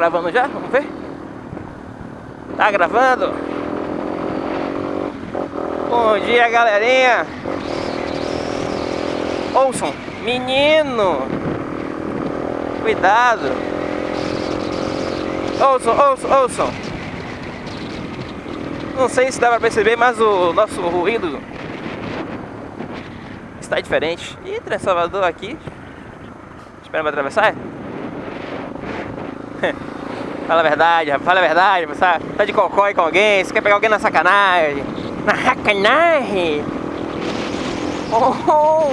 gravando já? Vamos ver? Tá gravando? Bom dia, galerinha! Ouçam, menino! Cuidado! Ouçam, ouçam, ouçam! Não sei se dá pra perceber, mas o nosso ruído está diferente. Ih, Trem Salvador aqui. Espera pra atravessar? fala a verdade, fala a verdade, você tá de cocói com alguém, você quer pegar alguém na sacanagem. Na sacanagem! Oh, oh.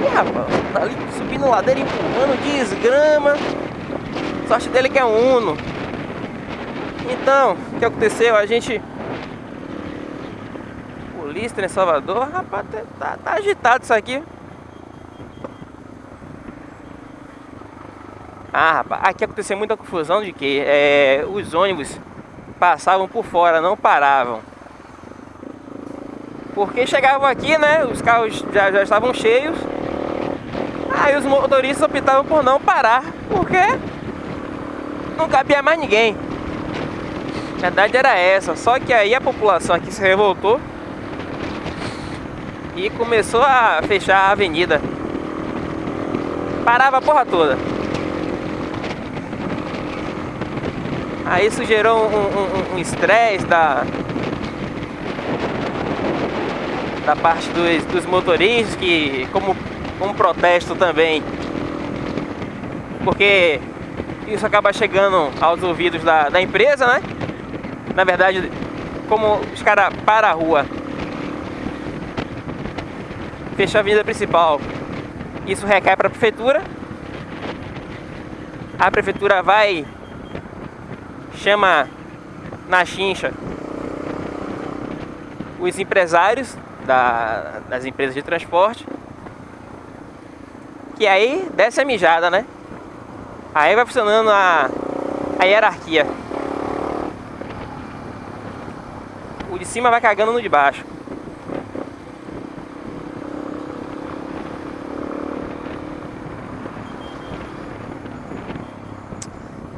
Ih, rapaz, tá ali subindo ladeira, empurrando, desgrama. Sorte dele que é um Uno. Então, o que aconteceu? A gente... Polícia em Salvador, rapaz, tá, tá, tá agitado isso aqui. Ah, rapaz, aqui aconteceu muita confusão de que é, os ônibus passavam por fora, não paravam. Porque chegavam aqui, né, os carros já, já estavam cheios. Aí os motoristas optavam por não parar, porque não cabia mais ninguém. A verdade era essa, só que aí a população aqui se revoltou e começou a fechar a avenida. Parava a porra toda. Aí isso gerou um estresse um, um da, da parte dos, dos motoristas, que como um protesto também, porque isso acaba chegando aos ouvidos da, da empresa, né? Na verdade, como os caras param a rua, fecha a avenida principal, isso recai para a prefeitura, a prefeitura vai chama na chincha os empresários da, das empresas de transporte que aí desce a mijada, né? Aí vai funcionando a, a hierarquia. O de cima vai cagando no de baixo.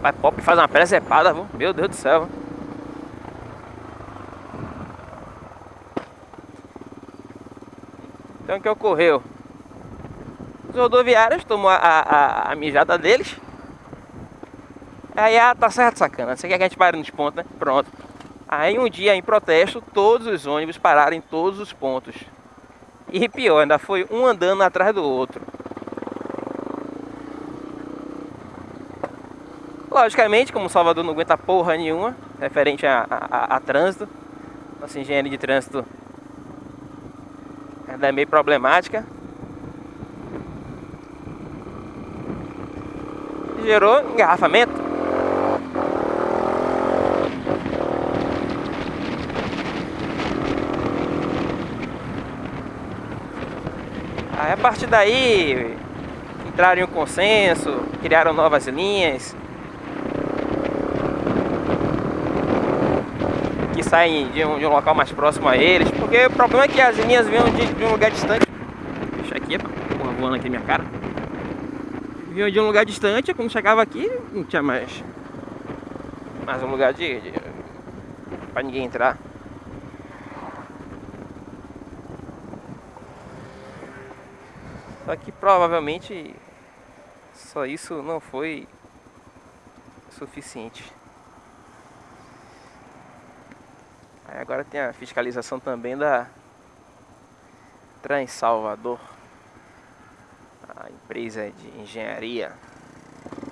Pai Pop faz uma presepada, viu? Meu Deus do céu. Então o que ocorreu? Os rodoviários tomou a, a, a mijada deles. Aí, ah, tá certo, sacana. Você quer que a gente pare nos pontos, né? Pronto. Aí um dia, em protesto, todos os ônibus pararam em todos os pontos. E pior, ainda foi um andando atrás do outro. Logicamente, como Salvador não aguenta porra nenhuma referente a, a, a trânsito, nossa engenharia de trânsito é meio problemática. Gerou engarrafamento. Aí a partir daí entraram em um consenso, criaram novas linhas, saem de um, de um local mais próximo a eles, porque o problema é que as linhas vêm de, de um lugar distante. Deixa aqui, porra voando aqui minha cara. Vinham de um lugar distante, quando chegava aqui, não tinha mais, mais um lugar de, de para ninguém entrar. Só que provavelmente só isso não foi suficiente. Aí agora tem a fiscalização também da Trans Salvador, a empresa de engenharia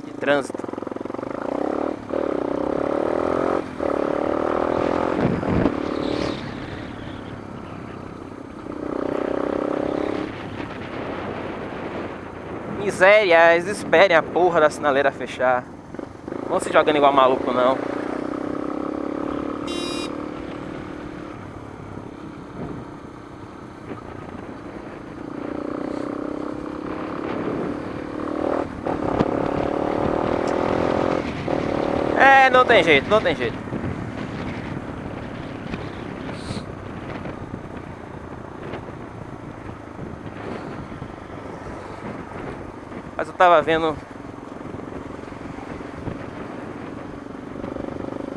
de trânsito. Miséria, eles esperem a porra da sinaleira fechar. Não se jogando igual maluco não. É, não tem jeito, não tem jeito. Mas eu tava vendo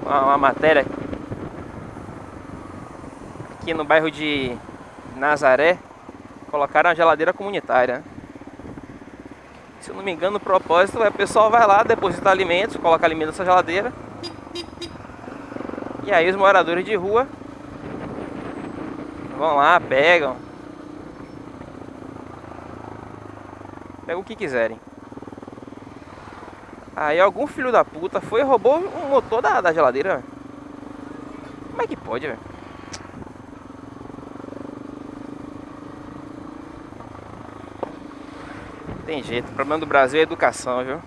uma, uma matéria aqui no bairro de Nazaré, colocaram a geladeira comunitária. Se eu não me engano, o propósito é o pessoal vai lá, deposita alimentos, coloca alimentos nessa geladeira. E aí os moradores de rua vão lá, pegam. Pegam o que quiserem. Aí algum filho da puta foi e roubou o motor da, da geladeira. Como é que pode, velho? Tem jeito, o problema do Brasil é educação, viu?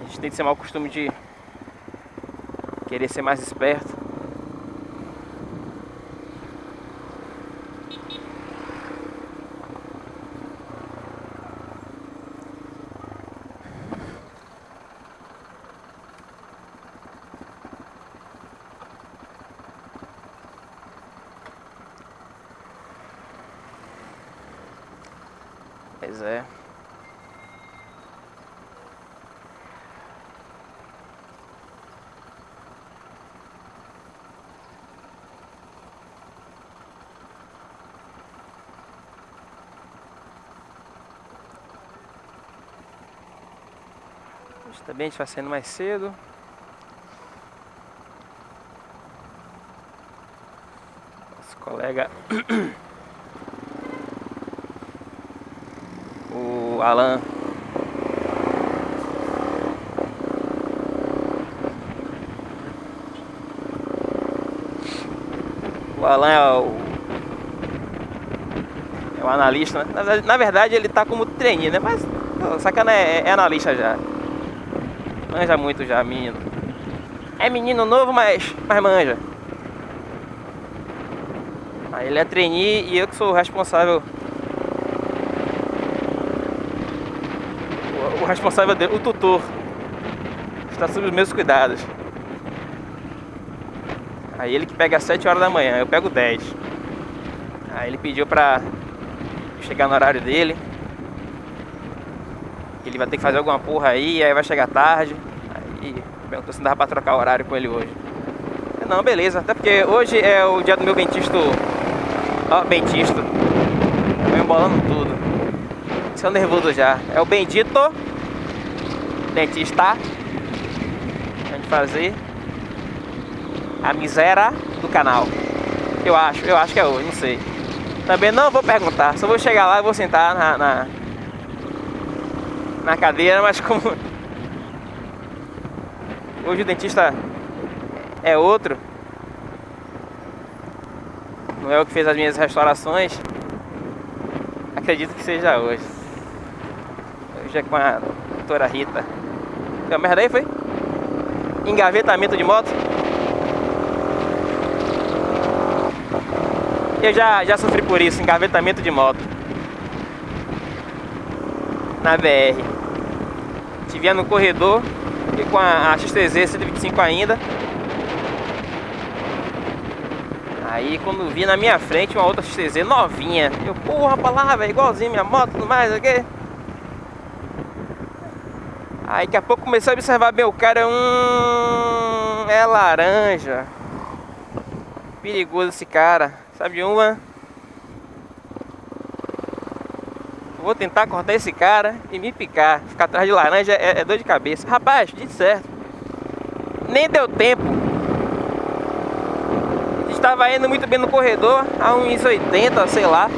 A gente tem que ser mal costume de querer ser mais esperto. Pois é. Hoje também a gente vai saindo mais cedo. Nosso colega o Alan O Alan é o, é o analista, né? na, verdade ele tá como trainee, né? Mas o sacana é, é analista já. Manja muito já, menino. É menino novo, mas, mas manja. Aí ele é trainee e eu que sou o responsável o responsável dele, o tutor, está sob os meus cuidados. Aí ele que pega às 7 horas da manhã, eu pego 10. Aí ele pediu pra chegar no horário dele. Ele vai ter que fazer alguma porra aí, aí vai chegar tarde. Aí perguntou se dava pra trocar horário com ele hoje. Não, beleza, até porque hoje é o dia do meu bentista. Ó, bentista. Tô embolando tudo. Estou nervoso já. É o bendito dentista. A gente fazer a miséria do canal. Eu acho, eu acho que é hoje, não sei. Também não vou perguntar, só vou chegar lá e vou sentar na, na, na cadeira, mas como hoje o dentista é outro, não é o que fez as minhas restaurações, acredito que seja hoje. Hoje é com a doutora Rita. Deu merda aí, foi? Engavetamento de moto. Eu já, já sofri por isso, engavetamento de moto. Na BR. Tive no corredor e com a, a XTZ 125 ainda. Aí quando vi na minha frente uma outra XTZ novinha, eu, porra, pra lá, velho, igualzinho minha moto, tudo mais, aqui. Aí daqui a pouco comecei a observar bem o cara, hum, é laranja. Perigoso esse cara. Sabe uma? Vou tentar cortar esse cara e me picar. Ficar atrás de laranja é, é dor de cabeça. Rapaz, de certo. Nem deu tempo. Estava indo muito bem no corredor, a uns 80, sei lá.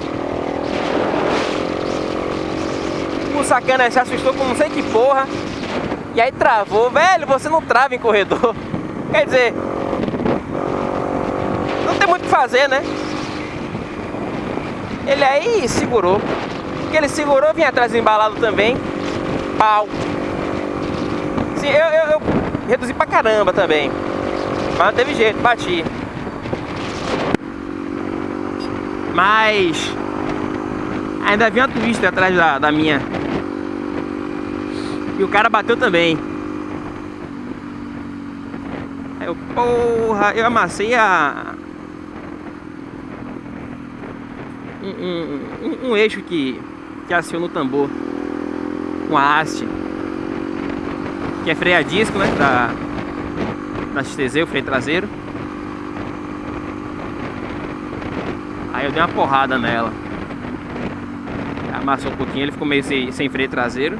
O sacana se assustou com não sei que porra. E aí travou. Velho, você não trava em corredor. Quer dizer, não tem muito o que fazer, né? Ele aí segurou. Porque ele segurou, vinha atrás embalado também. Pau. Sim, eu, eu, eu reduzi pra caramba também. Mas não teve jeito, bati. Mas ainda havia uma twist atrás da, da minha. E o cara bateu também. Eu, porra, eu amassei a... Um, um, um, um eixo que, que aciona o tambor. uma haste. Que é freio a disco, né? Da, da XTZ, o freio traseiro. Aí eu dei uma porrada nela. Amassou um pouquinho, ele ficou meio sem, sem freio traseiro.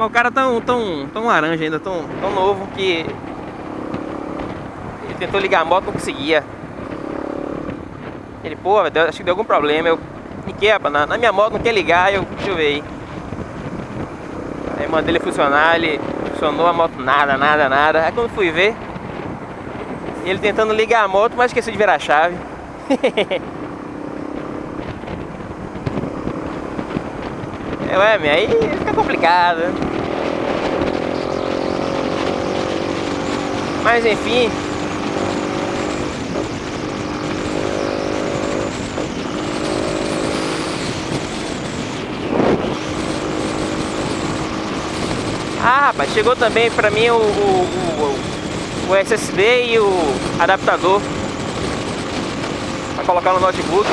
Mas o cara tão, tão, tão laranja ainda, tão, tão novo que ele tentou ligar a moto não conseguia. Ele, pô, acho que deu algum problema. Eu, quebra, na, na, minha moto não quer ligar, eu, ver aí. Mandei ele funcionar, ele funcionou a moto nada, nada, nada. Aí quando fui ver, ele tentando ligar a moto, mas esqueceu de virar a chave. é, ué, aí fica complicado. Mas enfim. Ah, rapaz, chegou também pra mim o, o, o, o SSD e o adaptador para colocar no notebook.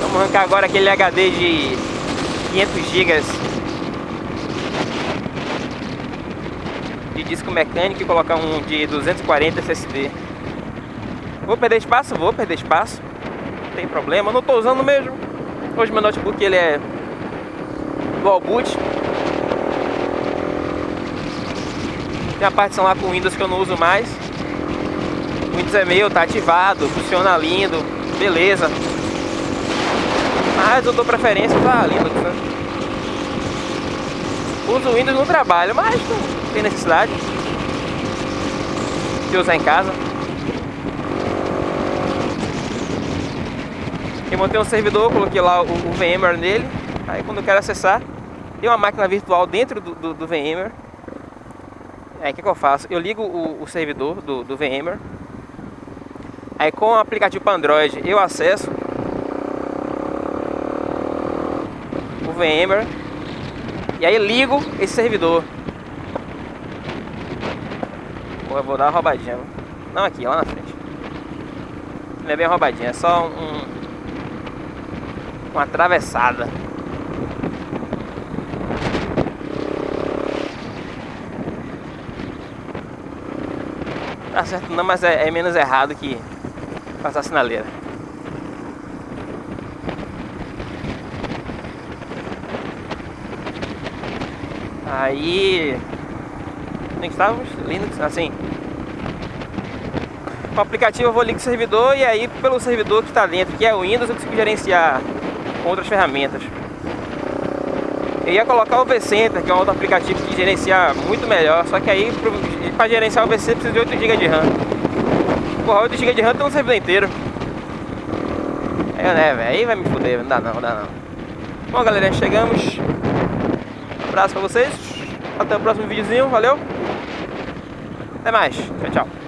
Vamos arrancar agora aquele HD de 500 GB de disco mecânico e colocar um de 240 SSD. Vou perder espaço? Vou perder espaço. Não tem problema, não estou usando mesmo. Hoje meu notebook ele é dual boot. Tem a partição lá com Windows que eu não uso mais. Windows é meu, tá ativado, funciona lindo, beleza. Mas eu dou preferência para Linux, né? Uso Windows no trabalho, mas tem necessidade de usar em casa. Eu montei um servidor, coloquei lá o, o VMware nele. Aí quando eu quero acessar, tem uma máquina virtual dentro do, do, do VMware. Aí o que, que, eu faço? Eu ligo o, o servidor do, do VMware. Aí com o aplicativo para Android eu acesso o VMware e aí ligo esse servidor. Pô, eu vou dar uma roubadinha. Não aqui, lá na frente. Não é bem roubadinha, é só um, uma atravessada. Tá certo não, mas é, é menos errado que passar sinaleira. Aí nem estávamos Linux assim. O aplicativo eu vou ligar o servidor e aí pelo servidor que está dentro, que é o Windows, eu consigo gerenciar outras ferramentas. Eu ia colocar o vCenter, que é um outro aplicativo que gerencia muito melhor, só que aí para gerenciar o VC precisa de 8 GB de RAM. Porra, 8 GB de RAM tem um servidor inteiro. Aí, né, velho, aí vai me fuder, não dá não, não dá não. Bom galera, chegamos abraço pra vocês. Até o próximo videozinho. Valeu. Até mais. Tchau, tchau.